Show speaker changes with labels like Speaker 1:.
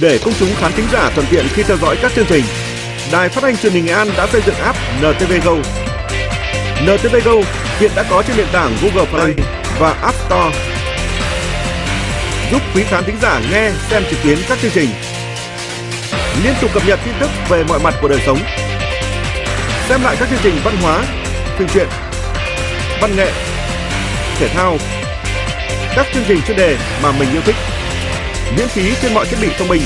Speaker 1: Để công chúng khán thính giả thuận tiện khi theo dõi các chương trình, Đài Phát thanh Truyền hình Nghệ An đã xây dựng app NTV Go. NTV Go hiện đã có trên nền tảng Google Play và App Store, giúp quý khán thính giả nghe, xem trực tuyến các chương trình, liên tục cập nhật tin tức về mọi mặt của đời sống, xem lại các chương trình văn hóa, phim truyện, văn nghệ, thể thao, các chương trình chuyên đề mà mình yêu thích, miễn phí trên mọi thiết bị thông minh.